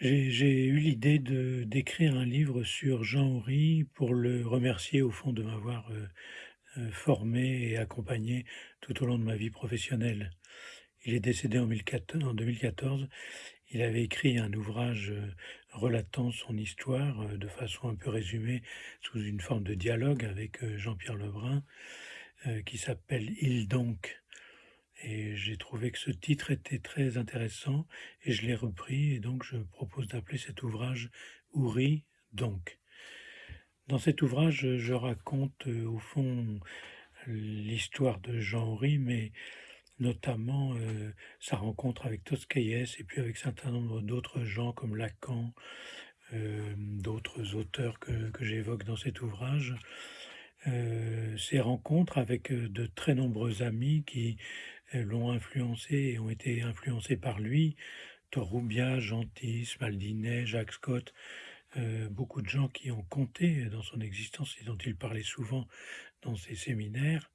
J'ai eu l'idée d'écrire un livre sur Jean Oury pour le remercier au fond de m'avoir, heu heu, formé et accompagné tout au long de ma vie professionnelle. Il est décédé en mille quato en 2014. Il avait écrit un ouvrage, heu, relatant son histoire, de façon un peu résumée sous une forme de dialogue avec, Jean-Pierre Lebrun, qui s'appelle «Il donc?» Et j'ai trouvé que ce titre était très intéressant et je l'ai repris et donc je propose d'appeler cet ouvrage «Oury donc». Dans cet ouvrage, je raconte, heu, au fond l'histoire de Jean Oury, mais notamment, heu, sa rencontre avec Toscaïès et puis avec certain nombre d'autres gens comme Lacan, hem, d'autres auteurs que que j'évoque dans cet ouvrage. Ces rencontres avec, de très nombreux amis qui, l'ont influencé et ont été influencés par lui, Torrubia, Gentis, Maldinet, Jacques Scott, heu, beaucoup de gens qui ont compté dans son existence et dont il parlait souvent dans ses séminaires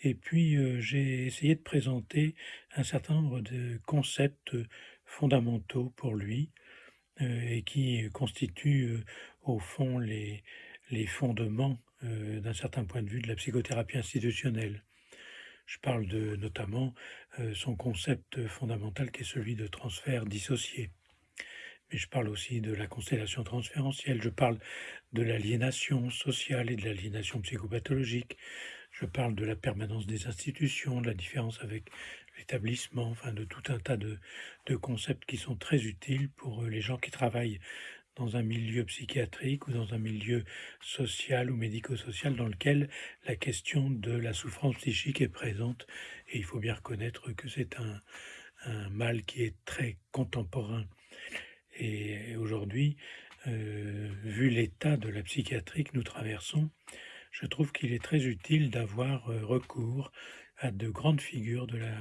et puis, heu, j'ai essayé de présenter un certain nombre de concepts, fondamentaux pour lui, et qui constituent, au fond les les fondements, d'un certain point de vue de la psychothérapie institutionnelle. Je parle de notamment, heu, son concept fondamental qui est celui de transfert dissocié. Mais je parle aussi de la constellation transférentielle, je parle de l'aliénation sociale et de l'aliénation psychopathologique. Je parle de la permanence des institutions, de la différence avec l'établissement, enfin de tout un tas de concepts qui sont très utiles pour, heu, les gens qui travaillent dans un milieu psychiatrique ou dans un milieu social ou médico-social dans lequel la question de la souffrance psychique est présente. Et il faut bien reconnaître que c'est un mal qui est très contemporain. Et aujourd'hui, heu, vu l'état de la psychiatrie que nous traversons, je trouve qu'il est très utile d'avoir, heu, recours à de grandes figures de la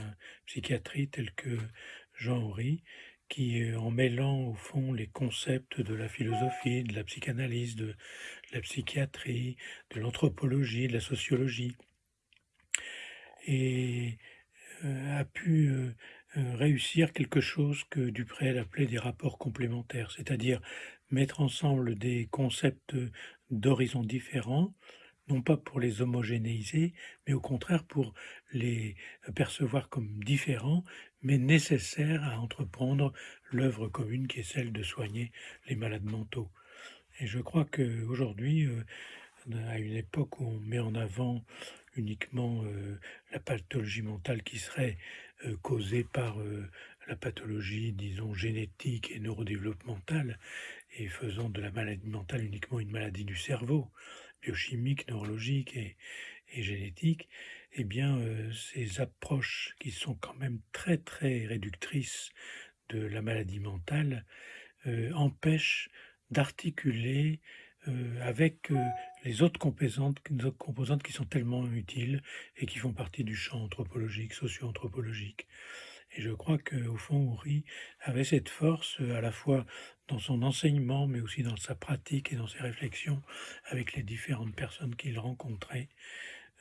psychiatrie telles que Jean Oury qui, en mêlant au fond les concepts de la philosophie, de la psychanalyse, de la psychiatrie, de l'anthropologie, de la sociologie heu, a pu, heu heu, réussir quelque chose que Duprel appelait des rapports complémentaires. C'est-à-dire mettre ensemble des concepts, d'horizons différents, non pas pour les homogénéiser, mais au contraire pour les percevoir comme différents, mais nécessaires à entreprendre l'œuvre commune qui est celle de soigner les malades mentaux. Et je crois qu'aujourd'hui, heu, à une époque où on met en avant uniquement, heu, la pathologie mentale qui serait, heu, causée par, la pathologie disons génétique et neurodéveloppementale et faisant de la maladie mentale uniquement une maladie du cerveau, biochimique, neurologique et et génétique et bien, heu, ces approches qui sont quand même très, très réductrices de la maladie mentale, heu, empêchent d'articuler, heu, avec, les autres autres composantes qui sont tellement utiles et qui font partie du champ anthropologique, socio-anthropologique. Et je crois qu'au fond Oury avait cette force, à la fois dans son enseignement, mais aussi dans sa pratique et dans ses réflexions avec les différentes personnes qu'il rencontrait,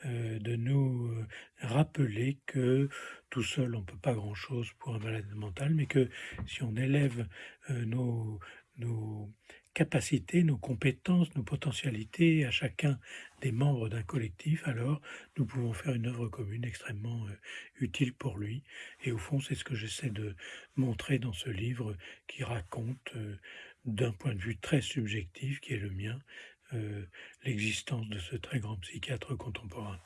de nous, heu, rappeler que tout seul on peut pas grand chose pour un malade mental, mais que si on élève, heu, nos nos capacités, nos compétences, nos potentialités à chacun des membres d'un collectif, alors nous pouvons faire une œuvre commune extrêmement, utile pour lui. Et au fond c'est ce que j'essaie de montrer dans ce livre qui raconte, d'un point de vue très subjectif qui est le mien, l'existence de ce très grand psychiatre contemporain.